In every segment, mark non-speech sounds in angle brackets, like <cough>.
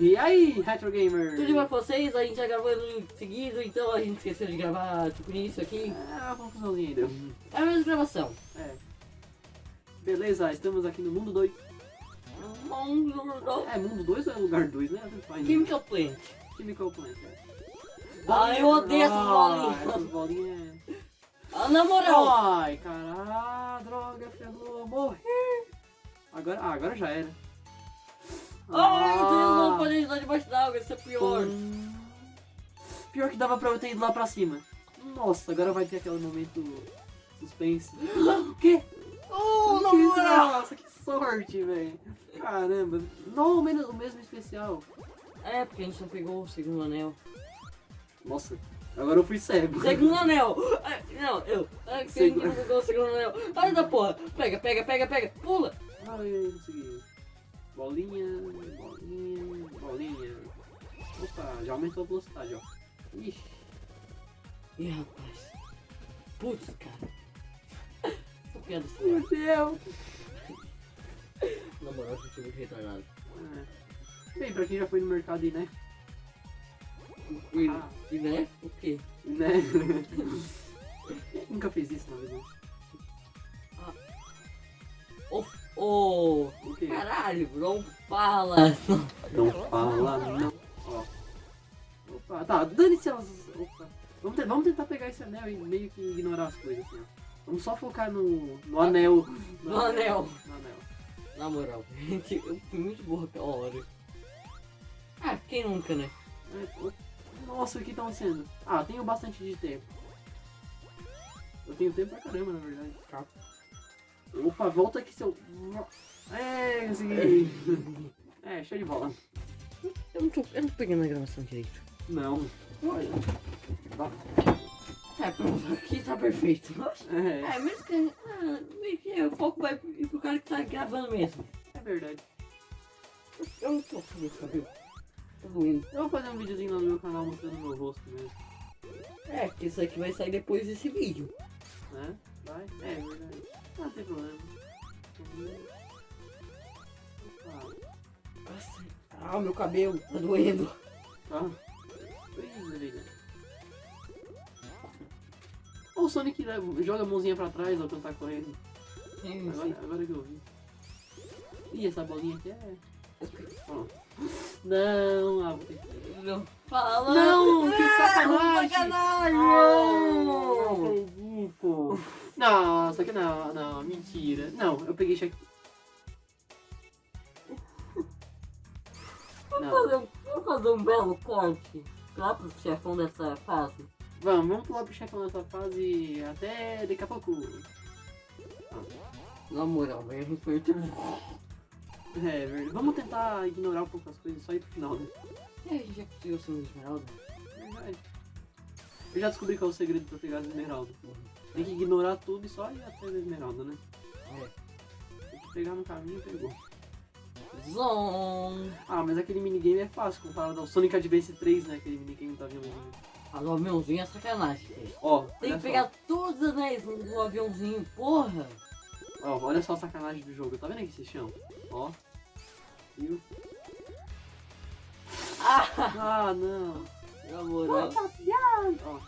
E aí, Retro Gamer? Tudo bem com vocês? A gente já gravando seguido, então a gente esqueceu de gravar tipo isso aqui. É uma confusãozinha ainda. É a mesma gravação. É. Beleza, estamos aqui no mundo 2. É, mundo 2 ou é lugar 2, né? Chemical Plant. Chemical Plant. é. Ah, eu odeio essas bolinhas. Essas bolinhas. Ah, na moral. Ai, caralho, droga, ferrou, morri. Agora, ah, agora já era. Ai. Deus, não pode ajudar debaixo d'água, isso é pior. Pior que dava pra eu ter ido lá pra cima. Nossa, agora vai ter aquele momento suspense. <gasps> O quê? Oh, na Que- moral. Nossa, que sorte, velho. Caramba. Não, o mesmo, o mesmo especial. É, porque a gente não pegou o segundo anel. Nossa, agora eu fui cego. Segundo <laughs> anel! Ah, Não, eu. Ah, que Segu- não pegou o segundo anel. Ai da porra! Pega, pega, pega, pega! Pula! Ai, consegui. Bolinha, bolinha, bolinha. Opa, já aumentou a velocidade, ó. Ixi. Ih, rapaz. Putz, cara. <laughs> Essa piada. Meu Deus. Na moral, eu tive retardado. É. Bem, pra quem já foi no mercado e, né? E, Ah. e né? O quê? Né? <laughs> Nunca fez isso na vida. Ô, ô. O quê? Caralho, não fala. Não fala, não. Ó. Opa, tá, dane-se elas. Opa. Vamos, vamos tentar pegar esse anel e meio que ignorar as coisas assim, ó. Vamos só focar no, no anel. No anel. No anel. Na moral, <laughs> gente, eu fui muito burro aquela hora. Ah, quem nunca, né? É, Nossa, o que estão sendo? Ah, tenho bastante de tempo. Eu tenho tempo pra caramba, na verdade. Opa, volta aqui, seu. É, consegui. É, show de bola. Eu não tô, eu não tô pegando a gravação direito. Não. Olha. Tá. É, pronto, aqui tá perfeito. É, É, mesmo que, ah, meio que o foco vai ir pro cara que tá gravando mesmo. é verdade. Eu não tô com esse cabelo. Tá doendo. Eu vou fazer um videozinho lá no meu canal mostrando meu rosto mesmo. É, porque isso aqui vai sair depois desse vídeo. Né? Vai? É, é verdade. Não tem problema. Opa, Nossa, ah, meu cabelo tá doendo. tá. Beleza. Ô, O Sonic né, joga a mãozinha pra trás ao cantar correndo. Sim, Agora, agora que eu vi. Ih, essa bolinha aqui é. Não, ah, vou ter que. Não fala. Não, que sacanagem! sacanagem! Não! Nossa, que não, não, mentira. Não, eu peguei cheque. <laughs> Vamos fazer, um- vamos fazer um belo corte lá pro chefão dessa fase. vamos, vamos pular pro chefão dessa fase até daqui a pouco. Na moral, gente foi bom. É, verdade. Vamos tentar ignorar um pouco as coisas só ir pro final, né? E a gente já conseguiu ser um esmeralda? Verdade. Eu já descobri qual é o segredo pra pegar as esmeraldas. Tem que ignorar tudo e só ir até a esmeralda, né? É. Tem que pegar no caminho e pegou. Zon! Ah, mas aquele minigame é fácil comparado ao Sonic Advance 3, né? Aquele minigame do aviãozinho. A do aviãozinho é sacanagem. Ó, Tem que só. pegar todos os anéis do aviãozinho, porra! Ó, olha só a sacanagem do jogo. Tá vendo aqui esse chão? Ó. Viu? Ah! Ah, não. Na moral. Ó.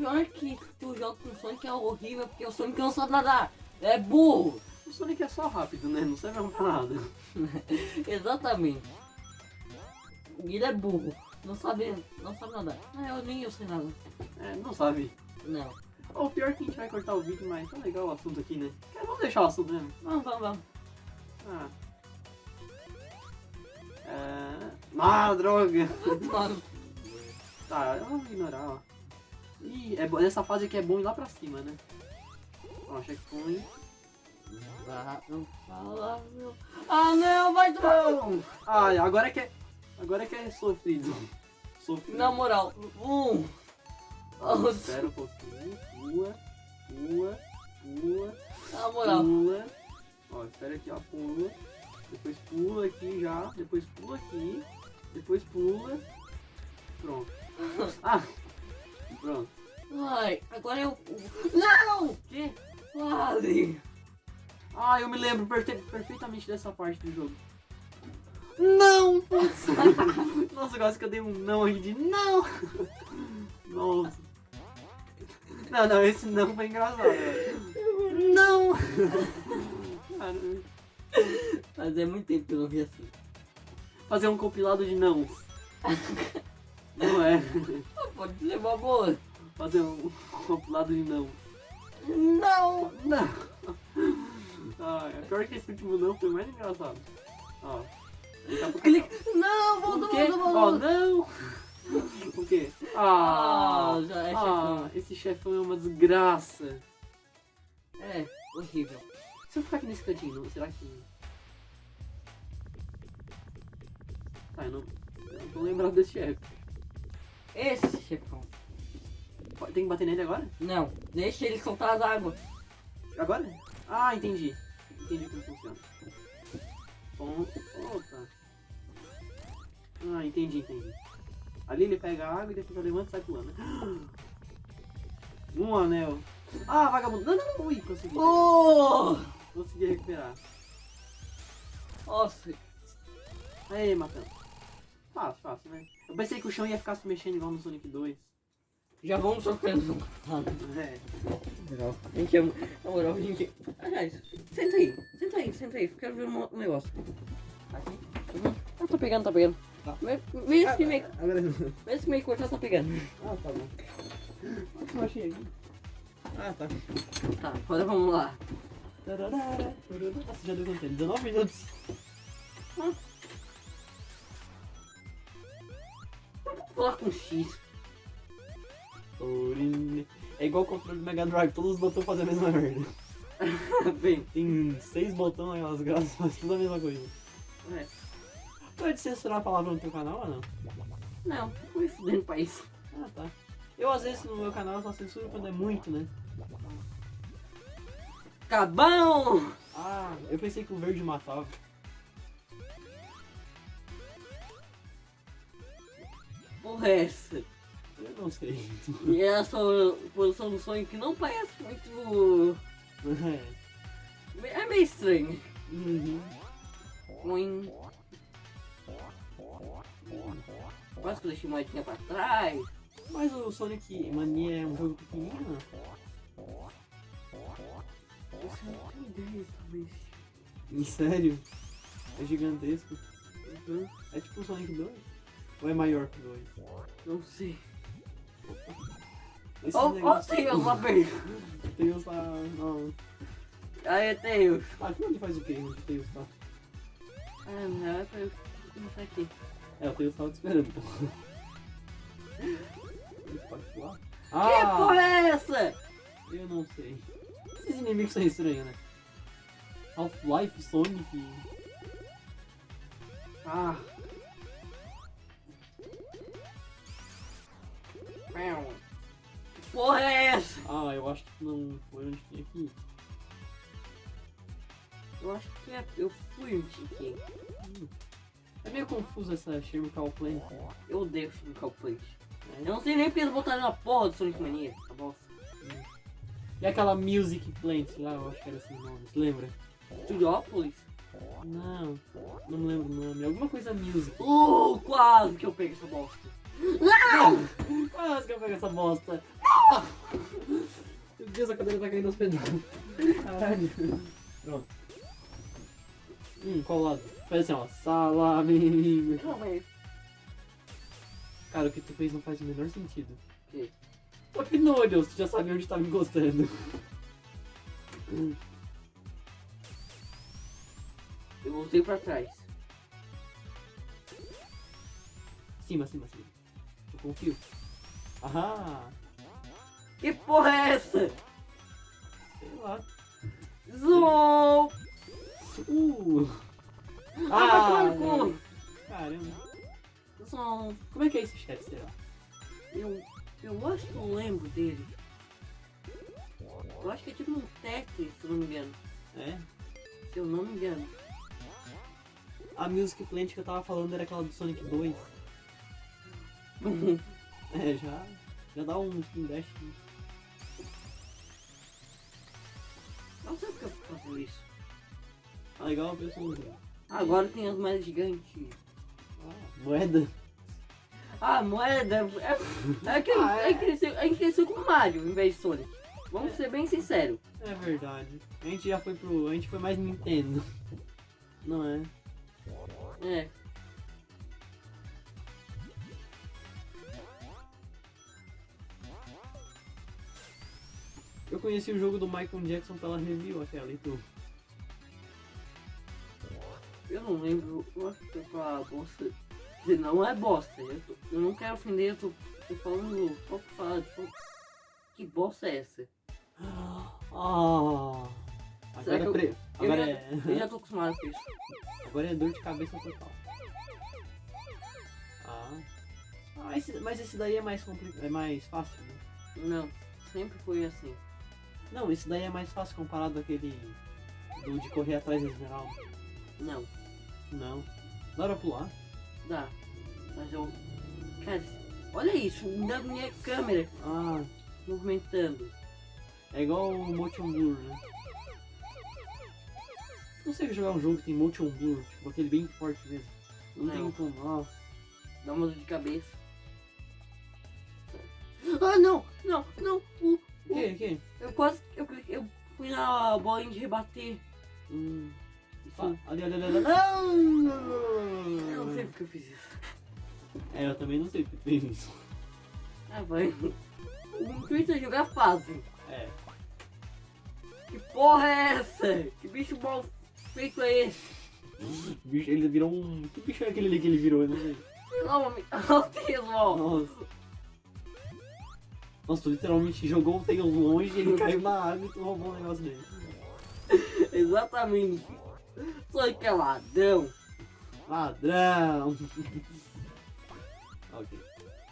Pior que tu joga com o Sonic é horrível porque o Sonic não sabe nadar. É burro! O Sonic é só rápido, né? Não serve pra nada. <laughs> Exatamente. Ele é burro. Não sabe, não sabe nadar. Não, eu nem eu sei nada. É, não sabe. Não. O pior é que a gente vai cortar o vídeo, mas tá legal o assunto aqui, né? É, vamos deixar o assunto mesmo. Vamos, vamos, vamos. Ah. É... Ah, droga. <laughs> Tá, vamos ignorar, ó. Ih, é, nessa fase aqui é bom ir lá pra cima, né? Ó, checkpoint. não fala, meu. Ah, não, vai tomar. Não! Ai, agora é que é. Agora é que é sofrido. Sofrido. Na moral, um. Ó, Espera um pouquinho. Pula, pula, pula, Na moral. pula. Ó, espera aqui, ó, pula. Depois pula aqui já. Depois pula aqui. Depois pula. Pronto. Ah! Pronto. Ai, agora eu. Não! Que? Quase! Ah, eu me lembro perfe- perfeitamente dessa parte do jogo. Não! <laughs> Putz! quase que eu dei um não aqui de não! <laughs> Nossa. Não, não, esse não foi engraçado. Não! Mas é muito tempo que eu não vi assim. fazer um compilado de não. Não é. Pode uma boa. Fazer um <laughs> compilado de não. Não! Não! <laughs> Ah, é pior que esse último não foi mais engraçado. Ó. Daqui a pouco- Clique. Não, volta, quê? volta, Ó, não! <laughs> O quê? Ah! Ah, já é ah, chefão. esse chefão é uma desgraça. É, horrível. Se eu ficar aqui nesse cantinho, será que. Tá, eu não. Eu não tô lembrado desse chefe. Esse chefão. Tem que bater nele agora? Não, deixa ele soltar as águas. Agora? Ah, entendi. Entendi como funciona. Bom, opa. Ah, entendi, entendi. Ali ele pega a água e depois levanta e sai pulando. <gasps> Um anel. Ah, vagabundo. Não, não, não. Ui, consegui. Oh! Consegui recuperar. Nossa, Aí, matando. Fácil, fácil, né? Eu pensei que o chão ia ficar se mexendo igual no Sonic 2. já vamos trocando. É. Legal. A gente é. Na moral, a gente. Aliás, senta aí, senta aí, senta aí. Quero ver um um negócio. Aqui? Uhum. Ah, tá pegando, tá pegando. Tá. Vê vê se meio. Agora. Vê se meio cortar, tá pegando. Ah, tá bom. Eu achei aqui. Ah, tá. Tá, agora vamos lá. Nossa, já deu quanto tempo? 19 minutos. Vou falar com X. É igual o controle do Mega Drive, todos os botões fazem a mesma merda. <laughs> Bem, Tem seis botões naquelas graças, faz tudo a mesma coisa. é. Pode censurar a palavra no teu canal ou não? Não, fui fudendo pra isso. Ah, tá. Eu, às vezes, no meu canal só censuro quando é muito, né? Cabão! Ah, eu pensei que o verde matava. Porra, é essa? Eu não sei. E essa posição do Sonic não parece muito. É. É meio estranho. Uhum. Ruim. Quase que eu deixei moedinha pra trás. Mas o Sonic Mania é um jogo pequenininho, né? Isso não tem ideia, talvez. Em sério? É gigantesco. Uhum. É tipo o Sonic 2? Ou é maior que o 2? Não sei. Esse ó, negócio- <laughs> Tails lá perto. Tails tá... Não. Aí, Tails. Ah, aqui onde faz o quê? O Tails tá? Ah, não, é pra eu começar aqui. É, o Tails tava te esperando, pô. Ele pode pular? Que Ah! porra é essa? Eu não sei. Esses inimigos são estranhos, né? Half-Life, Sonic... Ah... Que porra é essa? Ah, eu acho que não foi onde tinha ir. Eu acho que é, eu fui um tiquinho. É meio confuso essa Chemical Plant. Eu odeio Chemical Plant. Eu não sei nem porque eles botaram na porra do Sonic Mania. Tá bom? E aquela Music Plant lá, eu acho que era o nome, você lembra? Studiopolis? Não, não me lembro o nome. Alguma coisa Music. Uh, quase que eu pego essa bosta. Quase que eu pego essa bosta. Meu Deus, a cadeira tá caindo aos pedaços. Caralho. Pronto. Hum, qual lado? Faz assim, ó. Salame. Calma aí. Cara, o que tu fez não faz o menor sentido. O quê? Opinolhos, tu já sabia onde tava encostando. Eu voltei pra trás. Cima, cima, cima. Confio. Ahá. Que porra é essa? Sei lá. Zoom! Uh. Ah, Ah, vai tomar no cu. caramba. Zoom. Como é que é esse chefe, será? Eu, eu acho que eu lembro dele. Eu acho que é tipo um Tetris, se eu não me engano. É? Se eu não me engano. A Music Plant que eu tava falando era aquela do Sonic 2. É, já, já dá um Spin Dash. Não sei porque eu fazendo isso. Ah, legal, pessoal. Agora tem as mais gigantes. Ah, moeda. Ah, moeda. É, é que Ah, a, é. gente cresceu, a gente cresceu com Mario em vez de Sonic. Vamos ser bem sinceros. É verdade. A gente já foi pro. A gente foi mais Nintendo. Não é? É. Eu conheci o jogo do Michael Jackson pela review aquela e tu. Eu não lembro. Eu acho que eu falar bosta. Quer dizer, Não é bosta. Eu, tô- eu não quero ofender, eu tô, tô falando só pra falar. Tipo, que bosta é essa? Ah! Será Agora, que é eu-. Eu agora, já, é... eu já tô acostumado com isso. agora é dor de cabeça total. Ah. ah esse... mas esse daí é mais complicado. É mais fácil, né? Não, sempre foi assim. Não, esse daí é mais fácil comparado àquele. Do de correr atrás da esmeralda. Não, Não. Dá pra pular? dá. Mas eu. Cara, olha isso, na minha câmera Ah, movimentando. é igual o Motion Blur, né? Não sei jogar um jogo que tem Motion Blur, tipo aquele bem forte mesmo. Não, Não. tem como. Nossa. Dá uma dor de cabeça. Ah, não! Não, não! O que? O que? eu quase. Eu, eu fui na bolinha de rebater. Hum. Ah, ali, ali, ali, eu não sei porque eu fiz isso. É, eu também não sei porque fez isso. Ah, vai. O intuito é jogar fácil. É. Que porra é essa? Que bicho mal feito é esse? Bicho, ele virou um. Que bicho é aquele ali que ele virou? Eu não sei. Não, autismo! Nossa. Nossa, tu literalmente jogou o Tails longe e ele caiu na água e tu roubou um negócio dele. <laughs> Exatamente. Só que é ladrão. Ladrão! <laughs> ok.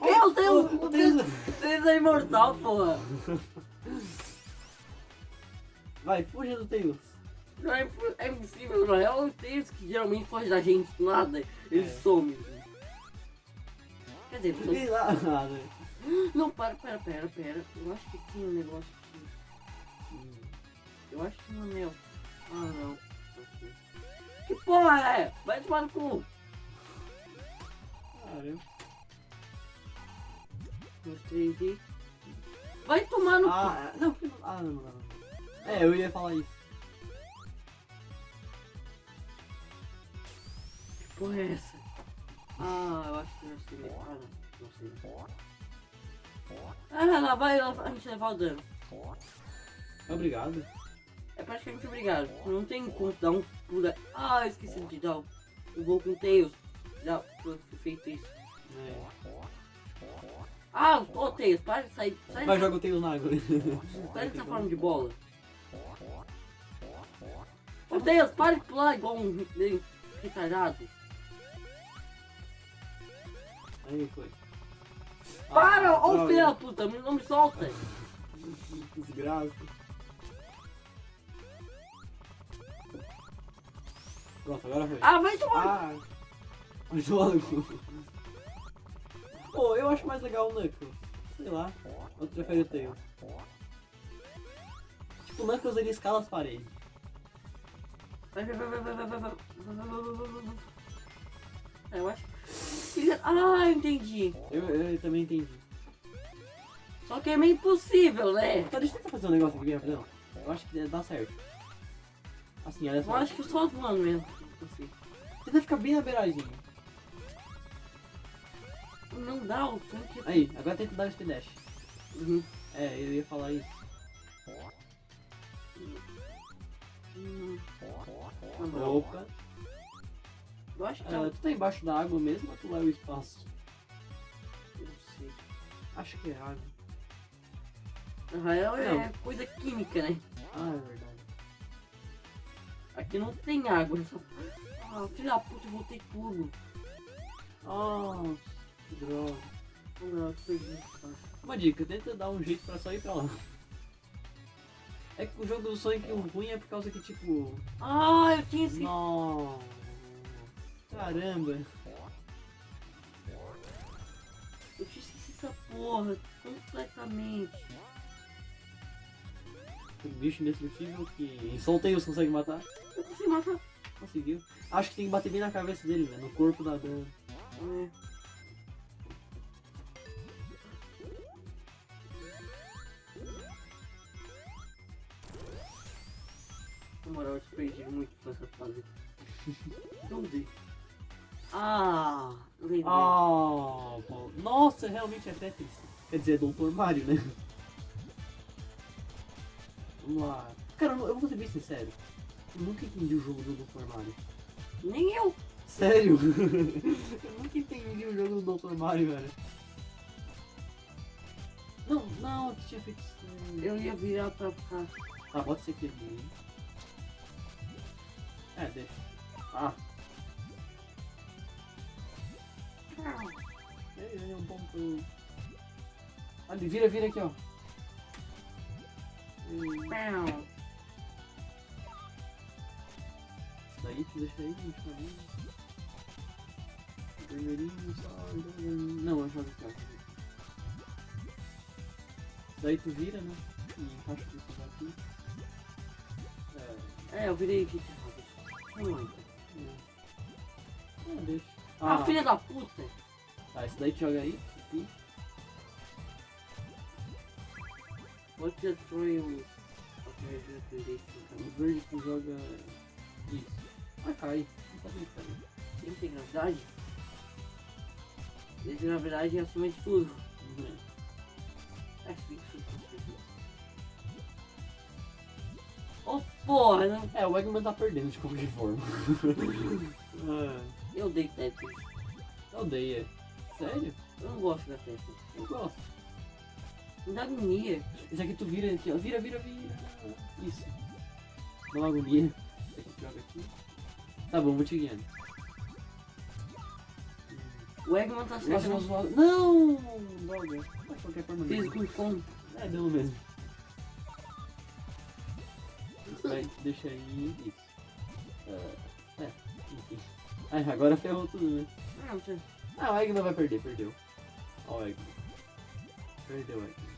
Meu Deus! Oh, O Deus é imortal, porra! <laughs> Vai, fuja do Tails. Não é, é impossível, não é o Deus que geralmente foge da gente nada. Ele É. some. Quer dizer, ele some. <gasps> Não, para, pera, pera, pera. Eu acho que tinha um negócio aqui. Eu acho que tinha um anel. Ah, não. Que porra é? Vai tomar no cu. Caramba. Uns três e... Vai tomar no cu. Ah, não, porque não- ah, não, não, não. É, eu ia falar isso. Que porra é essa? Ah, eu acho que eu sei. Ah, não. Não sei. Ah, lá vai lá, a gente levar o dano. Obrigado. É praticamente obrigado. Não tem como dar um pulo. Ah, esqueci de dar o gol com o Tails. Já foi feito isso. É. Ah, ô Tails, para de sair. Sai Vai, joga o Tails na água. sai dessa forma de bola. Ô Tails, para de pular igual um re- retardado. Aí foi. Para, Ah, ô filho da puta, não me solta. Desgraça. Pronto, agora foi. Ah, vai tomar. Ah! Vai tomar no cu. Pô, eu acho mais legal o Knuckles. Sei lá. Eu prefiro o Tails. Tipo, o Knuckles ele escala as paredes. Vai, vai, vai, vai, vai, vai, vai, vai, vai, vai, vai, vai, vai, vai. É, Eu acho. Ah, entendi. Eu, eu também entendi. Só que é meio impossível, né? Tá, deixa eu tentar fazer um negócio aqui bem rapidão. Eu acho que dá certo. Assim, olha Eu só. acho que só voando mesmo. Assim. Tenta ficar bem na beiradinha. Não dá o tanque. Aí, agora tenta dar o speed dash. Uhum. É, eu ia falar isso. Hum. Não. Opa. Acho que é um- tu tá embaixo da água mesmo ou tu é o espaço? eu não sei. Acho que é água. Real é Não. coisa química, né? Ah, é verdade. Aqui não tem água. Só... Ah, filho da puta, eu voltei tudo. Ah, que droga. Não, perdi. tá? Uma dica, tenta dar um jeito pra só ir pra lá. É que o jogo do Sonic o ruim é por causa que, tipo... Ah, eu tinha esse. Nossa. Caramba. Eu te esqueci essa porra completamente. Um bicho indestrutível que só os consegue matar. Eu consegui matar. Conseguiu. Acho que tem que bater bem na cabeça dele, né? No corpo da dano. É. Na moral, eu perdi muito nessa fase. <laughs> Não deixa. Ah, lembrei. Ah, pô. Nossa, realmente é Tetris. Quer dizer, é Doutor Mario, né? Vamos lá. Cara, eu eu vou ser bem sincero. Eu nunca entendi o jogo do Doutor Mario. Nem eu. Sério? <laughs> eu nunca entendi o jogo do Doutor Mario, velho. Não, não, tu tinha feito isso. Eu ia virar pra cá. Ah, pode ser que ele. É, deixa. Ah, ele é um ponto. Ali, vira, vira aqui, ó. Isso daí tu deixa aí, deixa aí. Vermelhinho só. Não, eu jogo aqui, ó. Isso daí tu vira, né? E encaixa isso aqui. É. É, eu virei aqui de errado. Não, então. Ah. Ah, filha da puta! Tá, esse daí joga aí. Aqui. Vou te destruir o. O verde tu joga. Isso. Ah, cai. Não tá bem caindo. Tem que ter gravidade? Esse gravidade é acima de tudo. Uhum. É fixo. Oh porra, não. É, o Eggman tá perdendo de qualquer forma. <laughs> <laughs> ah, Eu dei Tetris. eu odeio. Sério? Eu não gosto da Tetris. Eu gosto. Me dá agonia. Esse aqui tu vira aqui, ó. Vira, vira, vira. Isso. Dá uma agonia. Joga aqui. Tá bom, vou te guiando. O Eggman tá certo. nossa, nossa. Não! Droga. Mas qualquer forma Fiz com fome. É, deu mesmo. Aí, deixa aí. Isso. Ah, é, enfim. Ah, agora ferrou tudo, né? Ah, não sei. Ah, o Eggman vai perder, perdeu. Ó o Eggman. Perdeu o Eggman.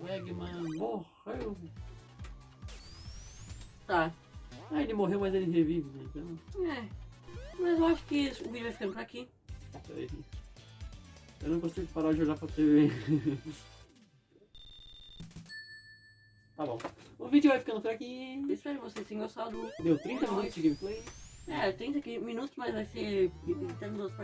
O Eggman morreu. Tá. Ah, ele morreu, mas ele revive, né? Então, É. Mas eu acho que o vídeo vai ficando por aqui. aí. Eu não consigo parar de olhar pra TV. <laughs> tá bom. O vídeo vai ficando por aqui. Espero que vocês tenham gostado. Deu 30 minutos de gameplay. É, 30 minutos, mas vai ser 30 minutos